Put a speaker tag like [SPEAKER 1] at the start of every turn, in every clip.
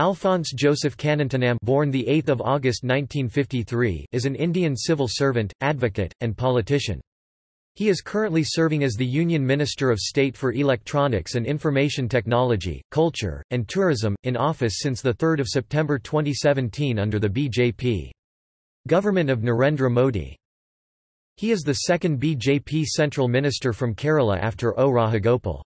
[SPEAKER 1] Alphons Joseph Kannanthanam born the 8th of August 1953 is an Indian civil servant, advocate, and politician. He is currently serving as the Union Minister of State for Electronics and Information Technology, Culture, and Tourism, in office since 3 September 2017 under the BJP. Government of Narendra Modi. He is the second BJP central minister from Kerala after O. Rajagopal.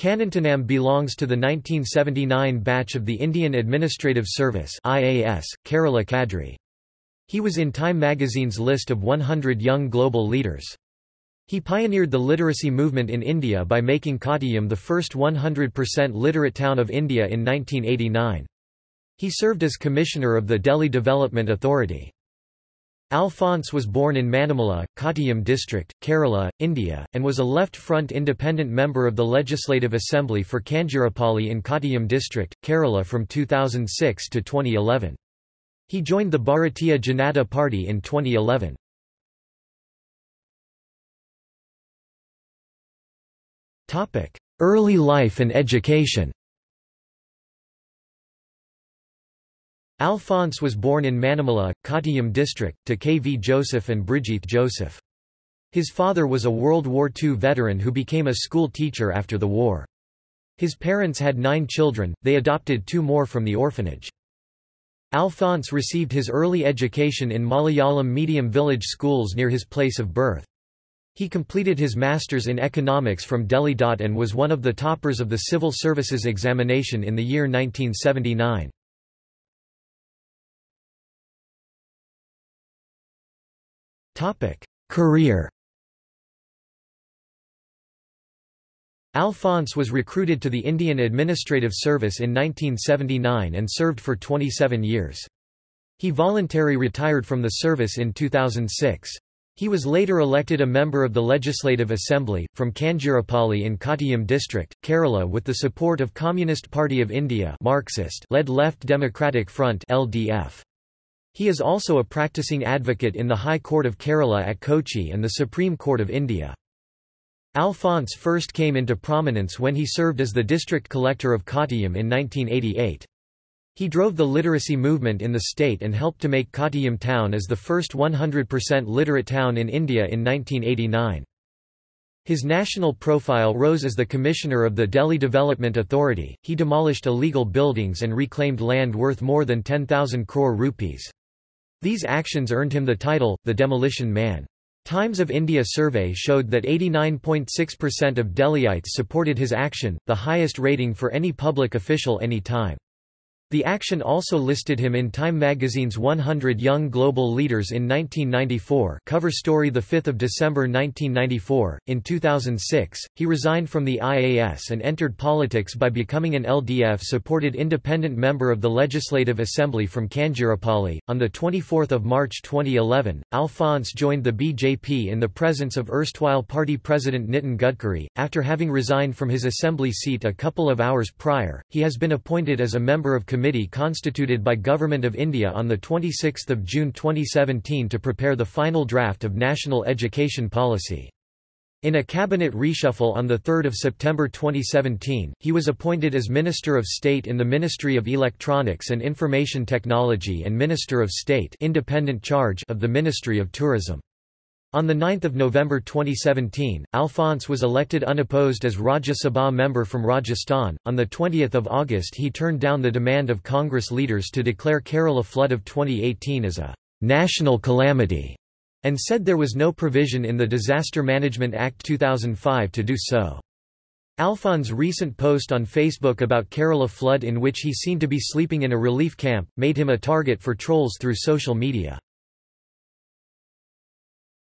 [SPEAKER 1] Kannanthanam belongs to the 1979 batch of the Indian Administrative Service IAS, Kerala Cadre. He was in Time magazine's list of 100 young global leaders. He pioneered the literacy movement in India by making Kottayam the first 100% literate town of India in 1989. He served as commissioner of the Delhi Development Authority. Alphons was born in Manimala, Kottayam district, Kerala, India, and was a left-front independent member of the Legislative Assembly for Kanjirapalli in Kottayam district, Kerala from 2006 to 2011. He joined the Bharatiya Janata Party in 2011. Early life and education Alphons was born in Manimala, Kottayam district, to K. V. Joseph and Brigitte Joseph. His father was a World War II veteran who became a school teacher after the war. His parents had nine children, they adopted two more from the orphanage. Alphons received his early education in Malayalam medium village schools near his place of birth. He completed his master's in economics from Delhi. and was one of the toppers of the civil services examination in the year 1979. Career Alphons was recruited to the Indian Administrative Service in 1979 and served for 27 years. He voluntarily retired from the service in 2006. He was later elected a member of the Legislative Assembly, from Kanjirapalli in Kottayam district, Kerala with the support of Communist Party of India Marxist-led Left Democratic Front LDF. He is also a practicing advocate in the High Court of Kerala at Kochi and the Supreme Court of India. Alphons first came into prominence when he served as the district collector of Kottayam in 1988. He drove the literacy movement in the state and helped to make Kottayam town as the first 100% literate town in India in 1989. His national profile rose as the commissioner of the Delhi Development Authority. He demolished illegal buildings and reclaimed land worth more than 10,000 crore rupees. These actions earned him the title, the Demolition Man. Times of India survey showed that 89.6% of Delhiites supported his action, the highest rating for any public official any time. The action also listed him in Time magazine's 100 Young Global Leaders in 1994 cover story 5 December 1994. In 2006, he resigned from the IAS and entered politics by becoming an LDF-supported independent member of the Legislative Assembly from Kanjirapalli. On 24 March 2011, Alphons joined the BJP in the presence of erstwhile party president Nitin Gadkari. After having resigned from his assembly seat a couple of hours prior, he has been appointed as a member of committee constituted by Government of India on 26 June 2017 to prepare the final draft of National Education Policy. In a cabinet reshuffle on 3 September 2017, he was appointed as Minister of State in the Ministry of Electronics and Information Technology and Minister of State independent charge of the Ministry of Tourism. On 9 November 2017, Alphons was elected unopposed as Rajya Sabha member from Rajasthan. On 20 August he turned down the demand of Congress leaders to declare Kerala flood of 2018 as a national calamity, and said there was no provision in the Disaster Management Act 2005 to do so. Alphons's recent post on Facebook about Kerala flood in which he seemed to be sleeping in a relief camp, made him a target for trolls through social media.